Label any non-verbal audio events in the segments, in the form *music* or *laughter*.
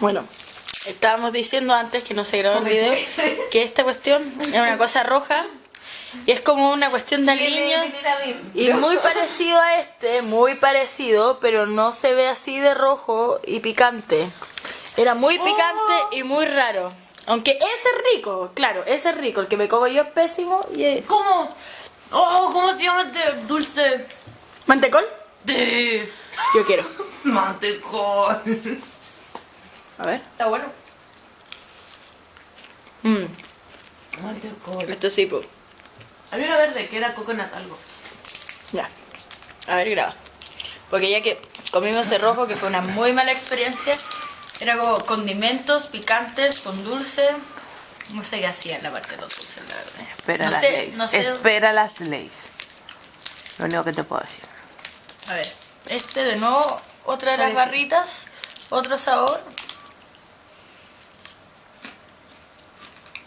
Bueno, estábamos diciendo antes que no se grabó el video que esta cuestión es una cosa roja y es como una cuestión de aliño y muy parecido a este, muy parecido, pero no se ve así de rojo y picante. Era muy picante y muy raro. Aunque ese es rico, claro, ese es rico. El que me como yo es pésimo y es... ¿Cómo? Oh, ¿cómo se llama este dulce? ¿Mantecol? Yo quiero. mantecol. A ver. Está bueno. Mm, Mantecol. esto sí, pues. Había una verde que era coconut algo. Ya. A ver, graba. Porque ya que comimos ese rojo, que fue una muy mala experiencia, era como condimentos picantes con dulce. No sé qué hacía en la parte de los dulces, la verdad. Espera no las sé, leyes. no sé. Espera las leyes. Lo único que te puedo decir. A ver, este de nuevo, otra de las barritas, otro sabor.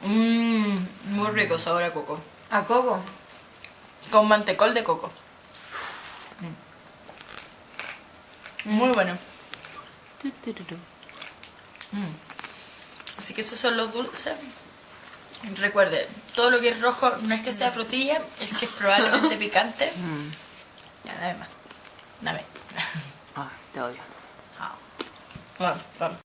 Mmm, muy rico sabor a coco. ¿A coco? Con mantecol de coco. Mm. Muy bueno. Mm. Así que esos son los dulces. Recuerden, todo lo que es rojo no es que sea frutilla, es que es probablemente *laughs* picante. Ya, dame más. Dame. Ah, te odio. Vamos, vamos.